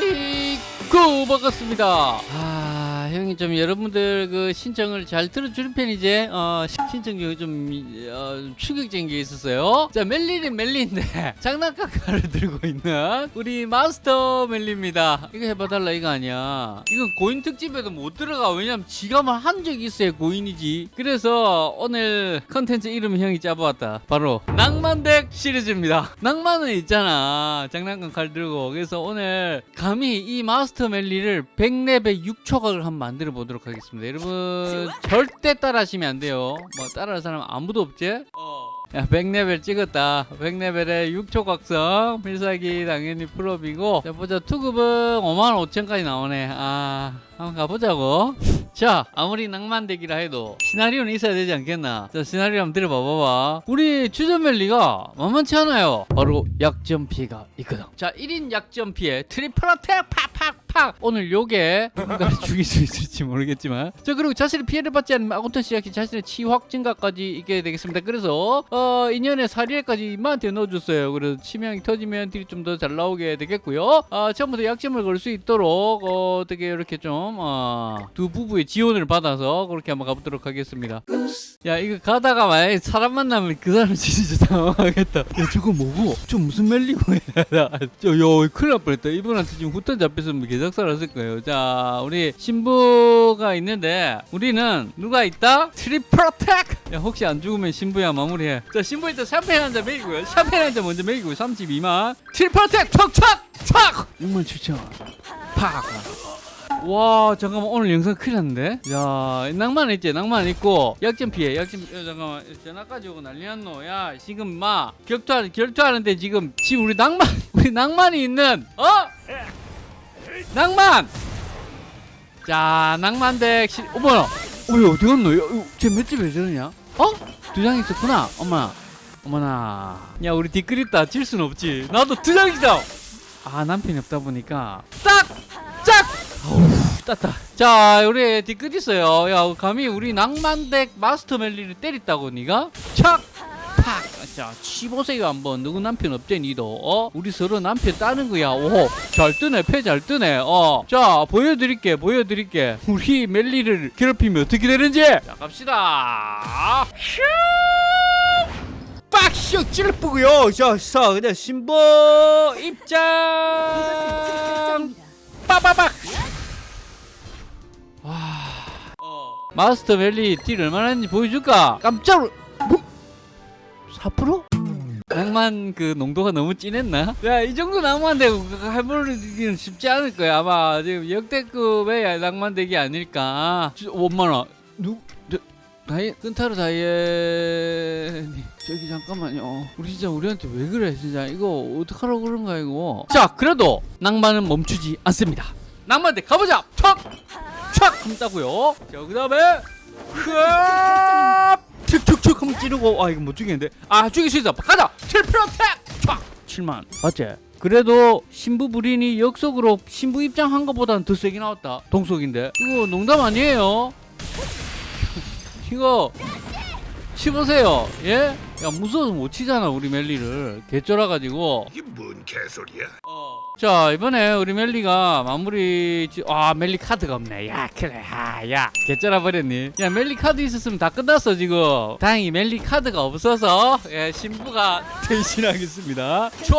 아이고 반갑습니다. 아 형이 좀 여러분들 그 신청을 잘 들어주는 편이지? 어 신청이 좀 어, 충격적인 게 있었어요. 자 멜리는 멜리인데 장난감 칼을 들고 있는 우리 마스터 멜리입니다. 이거 해봐달라 이거 아니야. 이건 고인 특집에도 못 들어가. 왜냐면 지가만 한 적이 있어야 고인이지. 그래서 오늘 컨텐츠 이름 형이 짜보았다. 바로 낭만덱 시리즈입니다. 낭만은 있잖아. 장난감 칼 들고. 그래서 오늘 감히 이 마스터 멜리를 100렙의 6초각을 한번 만들어 보도록 하겠습니다. 여러분 절대 따라하시면 안 돼요 뭐 따라할 사람 아무도 없지? 야 100레벨 찍었다. 100레벨에 6초 각성. 필살기 당연히 full업이고. 자 보자. 투급은 5만 5천까지 나오네. 아 한번 가보자고. 자 아무리 낭만deck이라 해도 시나리오는 있어야 되지 않겠나? 자 시나리오 한번 들어봐봐봐. 우리 주전멜리가 만만치 않아요. 바로 약점 피해가 있거든. 자 1인 약점 피해 triple attack 팍팍팍! 오늘 요게 누군가를 죽일 수 있을지 모르겠지만. 자 그리고 자신의 피해를 받지 않으면 아군턴 시작해 자신의 치확 증가까지 있게 되겠습니다. 그래서 어 2년에 4일까지 이마한테 넣어줬어요. 그래서 치명이 터지면 deal이 좀 더 잘 나오게 되겠고요. 아 처음부터 약점을 걸 수 있도록 어, 어떻게 이렇게 좀 어, 두 부부의 지원을 받아서 그렇게 한번 가보도록 하겠습니다. 야 이거 가다가 만약에 사람 만나면 그 사람 진짜 당황하겠다. 야 저거 뭐고? 저 무슨 멜리고 저야 큰일 날 뻔했다. 이분한테 지금 후턴 잡혔으면 개작살 났을 거예요. 자 우리 신부가 있는데 우리는 누가 있다? triple attack 야 혹시 안 죽으면 신부야 마무리해. 자 신부 일단 샴페인 한 잔 먹이고요. 샴페인 한 잔 먼저 먹이고 32만 triple attack 척척! 척! 6만 7천 팍 와 잠깐만 오늘 영상 큰일 났는데? 야 낭만 있지 낭만 있고. 약점 피해 약점 야, 잠깐만 전화까지 오고 난리 났노. 야 지금 마 결투하, 결투하는데 지금 지금 우리 낭만 우리 낭만이 있는 어? 낭만! 자 낭만덱 시... 어머나. 어머 어디 갔노? 야, 쟤 맷집 왜 저러냐? 어? 두 장 있었구나 엄마 어머나. 야 우리 뒷글 있다 질 순 없지. 나도 두 장이다 아 남편이 없다 보니까. 어우 땄다 자 우리 뒤끝 있어요 야 감히 우리 낭만덱 마스터 멜리를 때렸다고 니가 착 팍! 자, 치보세요 한번. 누구 남편 없제 니도? 어? 우리 서로 남편 따는 거야. 오, 잘 뜨네. 패 잘 뜨네. 어. 자, 보여드릴게. 보여드릴게. 우리 멜리를 괴롭히면 어떻게 되는지. 자, 갑시다. 슈! 빡슉 찔러쁘고요. 자, 자, 그냥 신부 입장. 빠바박. 마스터 밸리 딜 얼마나 했는지 보여줄까? 깜짝 놀... 뭐? 4%? 낭만 그 농도가 너무 진했나? 야 이 정도 낭만대 해보기는 쉽지 않을 거야 아마 지금 역대급의 낭만덱이 아닐까 5만원 누... 저, 다이... 끈타르 다이앤이 저기 잠깐만요 우리 진짜 우리한테 왜 그래 진짜 이거 어떡하라고 그런가 이거 자 그래도 낭만은 멈추지 않습니다 낭만덱 가보자 척! 촥! 하면 따고요. 자그 다음에! 툭툭툭 하면 찌르고. 아 이거 못 죽이는데. 아 죽일 수 있어. 가자! 틸프로텍 촥! 7만. 맞지? 그래도 신부 불인이 역속으로 신부 입장한 것보다는 더 세게 나왔다. 동속인데. 이거 농담 아니에요? 이거 치보세요. 예? 야 무서워서 못 치잖아 우리 멜리를. 개쩔어가지고. 이게 뭔 개소리야? 자 이번에 우리 멜리가 마무리 지- 아 멜리 카드가 없네. 야 그래. 아야. 개쩔어 버렸니? 야 멜리 카드 있었으면 다 끝났어 지금. 다행히 멜리 카드가 없어서 예 신부가 대신하겠습니다. 촉!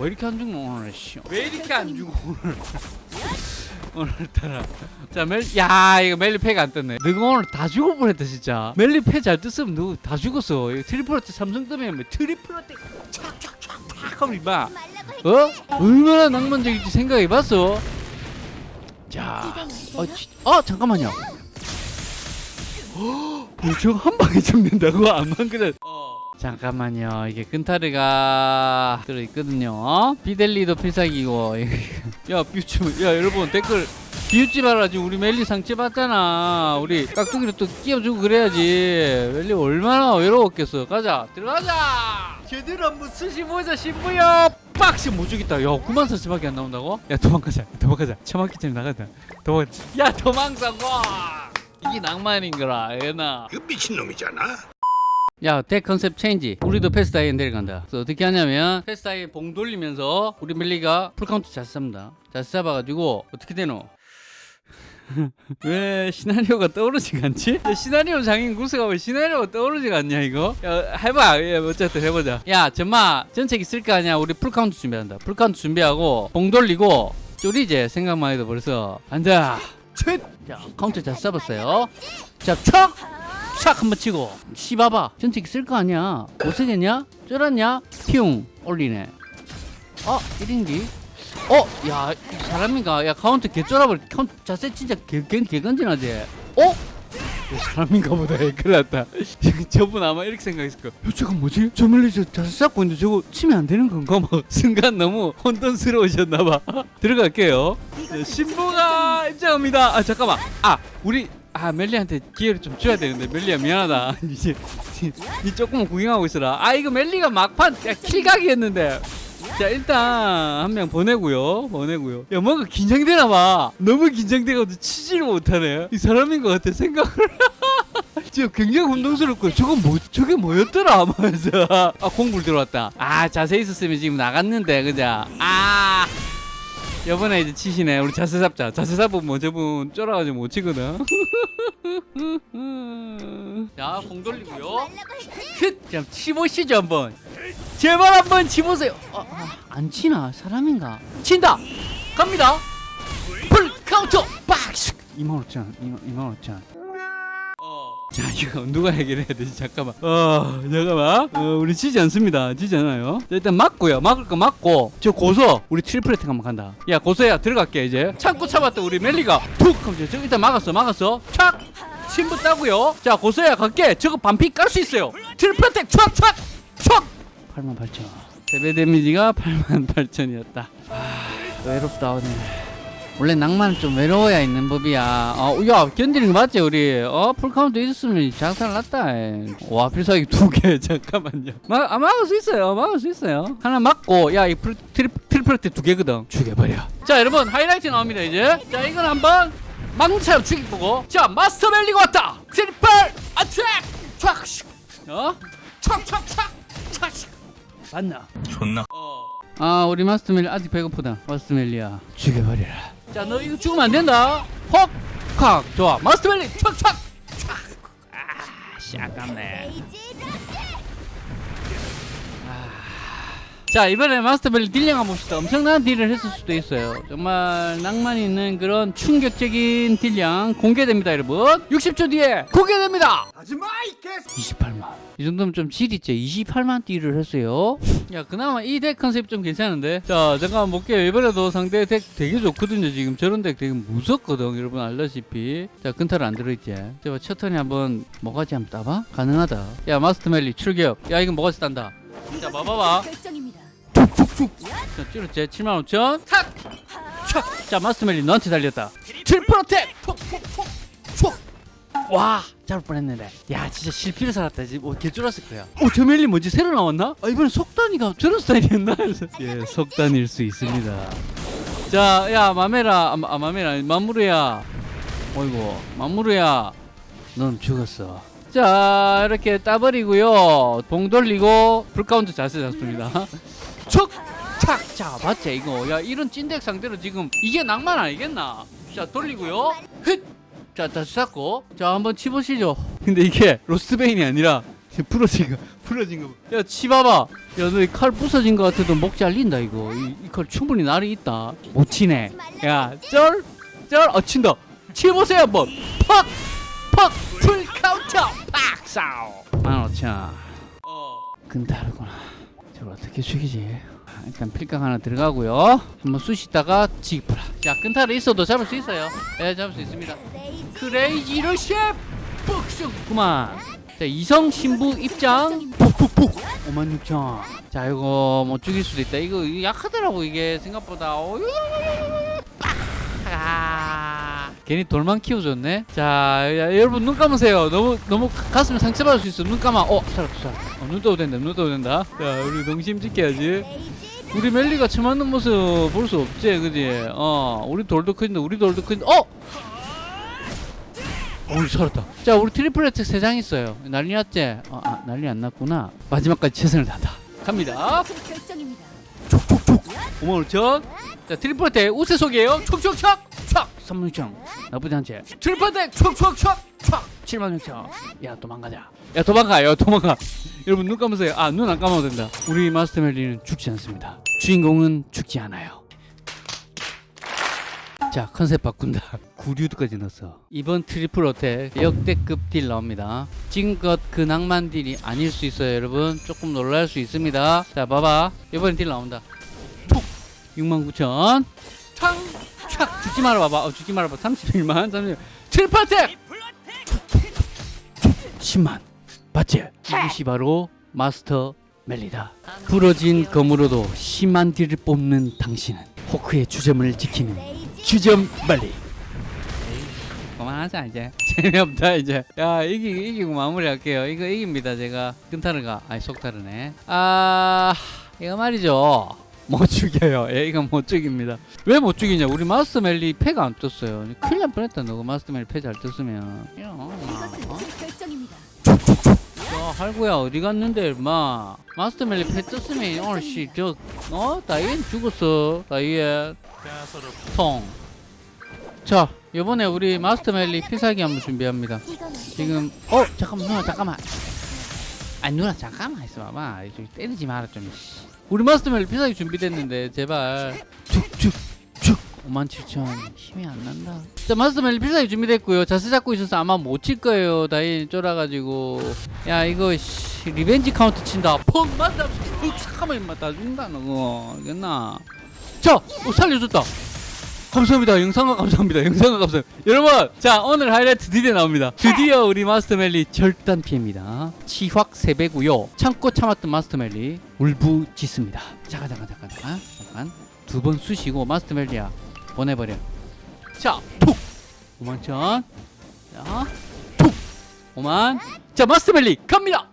왜 이렇게 안 죽노 오늘 씨. 왜 이렇게 안 죽어 오늘 오늘따라 자 멜 야 이거 멜리 패가 안 떴네 너가 오늘 다 죽어버렸다 진짜 멜리 패 잘 떴으면 너 다 죽었어 이거 트리플러트 삼성 뜨면 뭐 트리플러트 촥촥촥촥 하면 이봐 어? 얼마나 낭만적인지 생각해봤어? 자, 어, 지, 어 잠깐만요. 어, 저거 한 방에 죽는다고 안만 그래. 잠깐만요. 이게 끈타르가 들어있거든요. 어? 비델리도 필살기고. 야, 비웃지 마. 야, 여러분 댓글 비웃지 말아. 지금 우리 멜리 상처 받잖아. 우리 깍두기로 또 끼워주고 그래야지. 멜리 얼마나 외로웠겠어. 가자, 들어가자. 제대로 한번 쓰시보자 신부여. 빡시 못 죽겠다. 야, 9만 4천밖에 안 나온다고? 야, 도망가자. 도망가자. 전에 나가자. 도망가자. 야, 도망가고. 이게 낭만인 거라, 얘나. 그 미친놈이잖아. 야, 덱 컨셉 체인지. 우리도 패스다이엔 데려간다. 그래서 어떻게 하냐면 패스다이엔 봉 돌리면서 우리 멜리가 풀카운트 잘 쌉니다. 잘 쏴봐가지고 어떻게 되노? 왜 시나리오가 떠오르지가 않지? 야, 시나리오 장인 구스가 왜 시나리오가 떠오르지가 않냐 이거? 야, 해봐 예, 어쨌든 해보자 야 전마 전체기 쓸거 아니야 우리 풀카운트 준비한다 풀카운트 준비하고 봉 돌리고 쪼리제 생각만 해도 벌써 안다 자 카운트 잘 써봤어요 자촥 촥 한번 치고 씹어봐 전체기 쓸 거 아니야 못 쓰겠냐? 쫄았냐? 피웅 올리네 어 1인기 어, 야, 이 사람인가? 야, 카운트 개쫄아버려. 카운트 자세 진짜 개, 개, 개건진하지? 어? 이 사람인가 보다. 큰일 났다. 저분 아마 이렇게 생각했을 거야. 야, 저거 뭐지? 저 멀리 저 자세 잡고 있는데 저거 치면 안 되는 건가? 막 순간 너무 혼돈스러우셨나봐. 들어갈게요. 자, 신부가 입장합니다. 아, 잠깐만. 아, 우리 아 멜리한테 기회를 좀 줘야 되는데 멜리야 미안하다. 이제 니 조금 구경하고 있어라. 아 이거 멜리가 막판 야, kill각이었는데. 자 일단 한 명 보내고요 보내고요. 야 뭔가 긴장되나 봐. 너무 긴장돼가지고 치지를 못하네. 이 사람인 것 같아 생각을. 지금 굉장히 혼동스럽고 저거 뭐 저게 뭐였더라? 하면서. 아 공불 들어왔다. 아 자세 있었으면 지금 나갔는데 그자 아 이번에 이제 치시네. 우리 자세 잡자. 자세 잡으면 뭐 저분 쫄아가지고 못 치거든. 자공 돌리고요. 자 치보시죠 한번. 제발 한번 치보세요. 아, 아, 안 치나? 사람인가? 친다! 갑니다. full counter 박스! 2만 5천 2만, 2만 5천 자 이거 누가 해결해야 되지? 잠깐만. 어 잠깐만. 어, 우리 지지 않습니다. 지지 않아요? 자, 일단 맞고요. 막을 거 맞고. 저 고소. 우리 triple attack 한번 간다. 야 고소야. 들어갈게 이제. 참고 참았다 우리 멜리가. 툭! 하면 저 일단 막았어 막았어. 착 신부 따고요. 자 고소야 갈게. 저거 반피 깔 수 있어요. triple attack 촥촥! 촥! 8만 8천. 세배 damage가 8만 8천이었다. 아 외롭다 오늘 원래 낭만은 좀 외로워야 있는 법이야. 어, 야, 견디는 거 맞지, 우리? 어, full counter 있었으면 장사를 났다. 에. 와, 필살기 두 개, 잠깐만요. 막, 아, 막을 수 있어요. 막을 수 있어요. 하나 맞고, 야, 이 트리, 트리, triple attack 두 개거든. 죽여버려. 자, 여러분, 하이라이트 나옵니다, 이제. 자, 이건 한번 망차로 죽이보고. 자, 마스터 멜리가 왔다! triple attack! 촥! 어? 촥, 촥, 촥! 촥! 맞나? 존나 아 우리 마스터멜리 아직 배고프다 마스터멜리야 죽여버려라 자 너 이거 죽으면 안 된다. 헉 칵! 좋아. 마스터멜리 척척 아씨 아깝네 자 이번에 마스터멜리 딜량 한번 봅시다. 엄청난 딜을 했을 수도 있어요. 정말 낭만 있는 그런 충격적인 딜량 공개됩니다 여러분. 60초 뒤에 공개됩니다. 하지마 이 개새 28만. 이 정도면 좀 질있죠 28만 딜을 했어요. 야 그나마 이 덱 컨셉 좀 괜찮은데? 자 잠깐만 볼게요. 이번에도 상대 덱 되게 좋거든요 지금. 저런 덱 되게 무섭거든 여러분. 알다시피. 자 근탈 안 들어있지? 제가 첫 턴에 한번 뭐가지 한번 따봐? 가능하다. 야 마스터 멜리 출격. 야 이건 뭐가지 딴다. 자 봐봐봐 결정입니다. 자 7만 5천. 탁! 촥! 자 마스터 멜리 너한테 달렸다. triple attack 와 잡을 뻔했는데. 야 진짜 실피를 살았다. 지금 어, 개쫄았을 거야. 어 저 멜리 뭐지? 새로 나왔나? 아 이번엔 속단이가 저런 스타일이었나? 예 속단일 수 있습니다. 자야 마메라. 아, 마- 아 마메라. 마무르야. 어이구 마무르야. 넌 죽었어. 자 이렇게 따버리고요. 봉 돌리고 불카운트 자세 잡습니다 척! 착! 자 맞지. 이거 야 이런 찐덱 상대로 지금 이게 낭만 아니겠나? 자 돌리고요. 헥! 자 다시 잡고. 자 한번 치보시죠. 근데 이게 로스트베인이 아니라 부러진 거 부러진 거야 치봐봐. 야너 칼 부서진 거 같아도 목 잘린다 이거. 이 칼 충분히 날이 있다. 못 치네. 야쩔쩔 어 친다 치보세요 한번. 팍 팍 full counter! 팍! 싸우 만 오천. 어. 근다르구나 저걸 어떻게 죽이지? 아, 일단 필각 하나 들어가고요. 한번 쑤시다가 지기프라. 자 끈타를 있어도 잡을 수 있어요. 예 잡을 수 있습니다. 크레이지 러시 뻑쑥 그만. 자 이성 신부 입장. 푹푹푹. 5만 6천. 자 이거 못 죽일 수도 있다. 이거 약하더라고 이게 생각보다! 아, 괜히 돌만 키워줬네. 자 야, 여러분 눈 감으세요. 너무 너무 가슴에 상처받을 수 있어. 눈 감아. 어 살았다 살았다. 어, 눈 떠도 된다 눈 떠도 된다. 자 우리 동심 지켜야지. 우리 멜리가 처맞는 모습 볼 수 없지 그지? 어 우리 돌도 큰데 우리 돌도 큰데 어! 어우 살았다. 자 우리 트리플 혜택 3장 있어요. 난리 났지? 어, 아, 아 난리 안 났구나. 마지막까지 최선을 다한다. 갑니다. 촉촉촉. 5만 5천 자 트리플 대 우세 속이에요. 촉촉촉. 촉 3만 6천 나쁘지 않지? 트리플 대 촉촉촉 촉 7만 6천. 야 도망가자 야 도망가요 도망가. 여러분 눈 감으세요. 아 눈 안 감아도 된다. 우리 마스터 멜리는 죽지 않습니다. 주인공은 죽지 않아요. 자 컨셉 바꾼다. 구류도까지 넣었어. 이번 triple attack 역대급 딜 나옵니다. 지금껏 그 낭만 딜이 아닐 수 있어요 여러분. 조금 놀랄 수 있습니다. 자 봐봐. 이번엔 딜 나온다. 톡 69,000촥 촥 죽지 말아 봐봐. 어, 죽지 말아 봐. 31만 30만 triple attack! 10만. 봤지? 이것이 바로 마스터 멜리다. 부러진 검으로도 10만 딜을 뽑는 당신은 호크의 주점을 지키는 주점 멜리. 그만하자 이제. 재미없다 이제. 야 이기 이기고 마무리할게요. 이거 이깁니다 제가. 끈타르가. 아니 속타르네. 아 이거 말이죠 못 죽여요. 예 이거 못 죽입니다. 왜 못 죽이냐? 우리 마스터 멜리 패가 안 떴어요. 큰일 날 뻔했다. 너가 마스터 멜리 패 잘 떴으면. 어? 야, 할구야 어디 갔는데 마? 마스터 멜리 패 떴으면 오늘 씨저 어? 다이앤 죽었어. 다이앤. 통자 이번에 우리 마스터 멜리 필살기 한번 준비합니다. 지금 어 잠깐만 잠깐만 아 누나 잠깐만 있어 봐봐. 좀 때리지 마라 좀 씨. 우리 마스터 멜리 필살기 준비됐는데 제발. 쭉쭉쭉. 57,000 힘이 안 난다. 자 마스터 멜리 필살기 준비됐고요. 자세 잡고 있어서 아마 못 칠 거예요. 다인 쫄아가지고. 야 이거 씨, revenge count 친다. 펑! 맞다. 푹! 잠깐만 다. 죽는다 너 알겠나? 자 어, 살려줬다 감사합니다. 영상각 감사합니다. 영상각 감사합니다. 여러분, 자 오늘 하이라이트 드디어 나옵니다. 드디어 우리 마스터멜리 절단 피해입니다. 치확 세배고요. 참고 참았던 마스터멜리 울부짖습니다. 잠깐 잠깐 잠깐 잠깐 잠깐 두 번 쑤시고 마스터멜리야 보내버려. 자, 툭 5만 천. 자, 툭 5만. 자 마스터멜리 갑니다.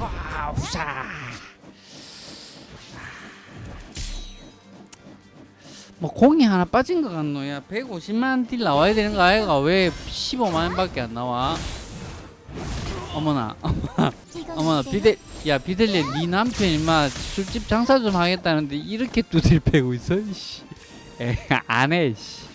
와, 우사. 뭐 공이 하나 빠진 것 같노? 야 150만 딜 나와야 되는 거 아이가 왜 15만 원밖에 안 나와? 어머나 어머나 제 비델 야 비델리 네 남편 임마 술집 장사 좀 하겠다는데 이렇게 두들 패고 있어? 이씨. 안해 씨